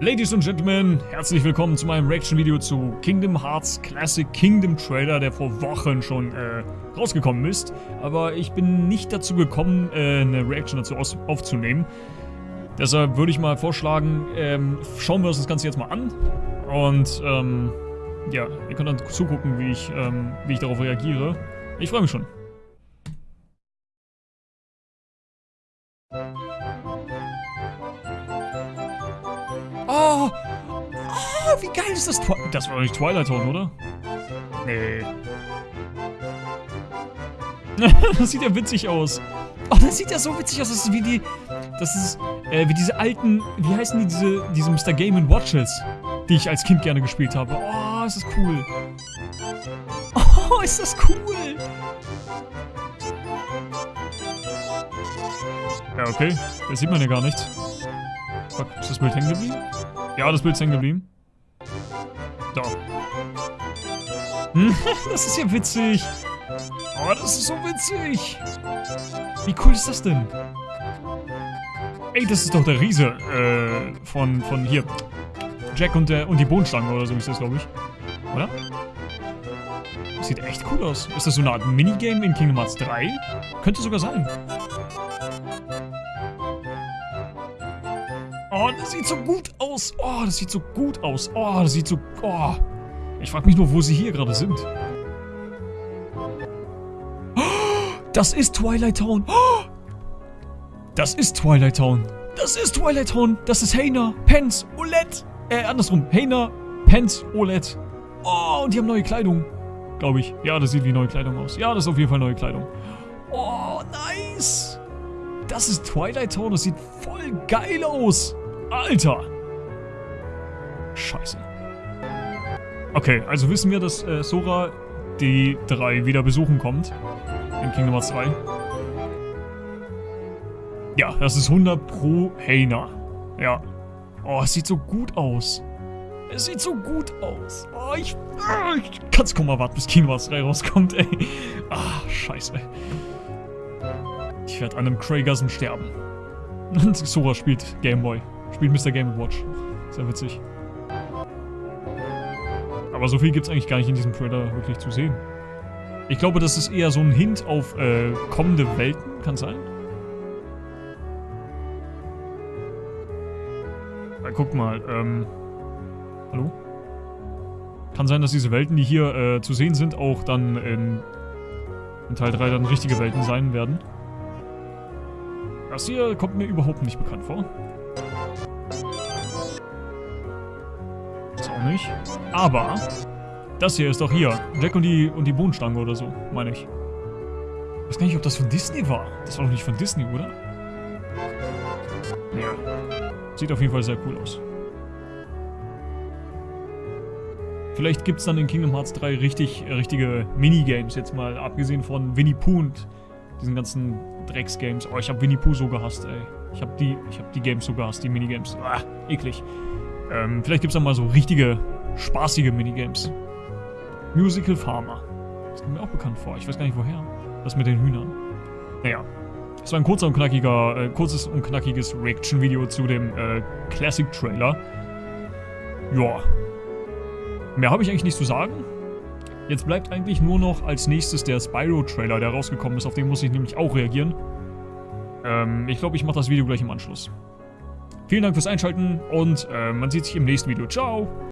Ladies and Gentlemen, herzlich willkommen zu meinem Reaction-Video zu Kingdom Hearts Classic Kingdom Trailer, der vor Wochen schon äh, rausgekommen ist. Aber ich bin nicht dazu gekommen, äh, eine Reaction dazu aufzunehmen. Deshalb würde ich mal vorschlagen, ähm, schauen wir uns das Ganze jetzt mal an. Und ähm, ja, ihr könnt dann zugucken, wie ich, ähm, wie ich darauf reagiere. Ich freue mich schon. Oh! Oh, wie geil ist das? Twi das war doch nicht Twilight Zone, oder? Nee. das sieht ja witzig aus. Oh, das sieht ja so witzig aus. Das ist wie die... Das ist äh, wie diese alten... Wie heißen die diese, diese Mr. Game Watches, die ich als Kind gerne gespielt habe. Oh, ist das cool. Oh, ist das cool. Ja, okay. Das sieht man ja gar nicht. Fuck, ist das Bild hängen geblieben? Ja, das Bild ist hängen geblieben. Da. das ist ja witzig. Oh, das ist so witzig. Wie cool ist das denn? Ey, das ist doch der Riese äh, von, von hier. Jack und, der, und die Bohnenstange oder so ist das, glaube ich. Oder? Das sieht echt cool aus. Ist das so eine Art Minigame in Kingdom Hearts 3? Könnte sogar sein. Oh, das sieht so gut aus. Oh, das sieht so gut aus. Oh, das sieht so... Oh. Ich frage mich nur, wo sie hier gerade sind. Das ist Twilight Town. Das ist Twilight Town. Das ist Twilight Town. Das ist Heina, Pence, Olette. Äh, andersrum. Heina, Pence, Olette. Oh, und die haben neue Kleidung. Glaube ich. Ja, das sieht wie neue Kleidung aus. Ja, das ist auf jeden Fall neue Kleidung. Oh, nice. Das ist Twilight Town. Das sieht voll geil aus. Alter! Scheiße. Okay, also wissen wir, dass äh, Sora die drei wieder besuchen kommt. In Kingdom Hearts 3. Ja, das ist 100 pro Heina. Ja. Oh, es sieht so gut aus. Es sieht so gut aus. Oh, ich, ah, ich kann's kaum erwarten, bis Kingdom Hearts 3 rauskommt, ey. Ah, scheiße. Ich werde an einem Craigasm sterben. Sora spielt Gameboy. Spielt Mr. Game Watch. Sehr witzig. Aber so viel gibt es eigentlich gar nicht in diesem Trailer wirklich zu sehen. Ich glaube, das ist eher so ein Hint auf äh, kommende Welten. Kann sein? Na, guck mal. Ähm, hallo? Kann sein, dass diese Welten, die hier äh, zu sehen sind, auch dann in, in Teil 3 dann richtige Welten sein werden. Das hier kommt mir überhaupt nicht bekannt vor. Auch nicht. Aber, das hier ist doch hier. Jack und die, und die Bohnenstange oder so, meine ich. Ich weiß gar nicht, ob das von Disney war. Das war doch nicht von Disney, oder? Ja. Sieht auf jeden Fall sehr cool aus. Vielleicht gibt es dann in Kingdom Hearts 3 richtig, richtige Minigames, jetzt mal abgesehen von Winnie Pooh und diesen ganzen Drecksgames. Oh, ich habe Winnie Pooh so gehasst, ey. Ich habe die, hab die Games so gehasst, die Minigames. Ah, eklig. Ähm, vielleicht gibt es mal so richtige, spaßige Minigames. Musical Farmer. Das kommt mir auch bekannt vor. Ich weiß gar nicht woher. Das mit den Hühnern. Naja. Das war ein kurzer und knackiger, äh, kurzes und knackiges Reaction-Video zu dem äh, Classic-Trailer. Ja. Mehr habe ich eigentlich nicht zu sagen. Jetzt bleibt eigentlich nur noch als nächstes der Spyro-Trailer, der rausgekommen ist. Auf den muss ich nämlich auch reagieren. Ähm, ich glaube, ich mache das Video gleich im Anschluss. Vielen Dank fürs Einschalten und äh, man sieht sich im nächsten Video. Ciao!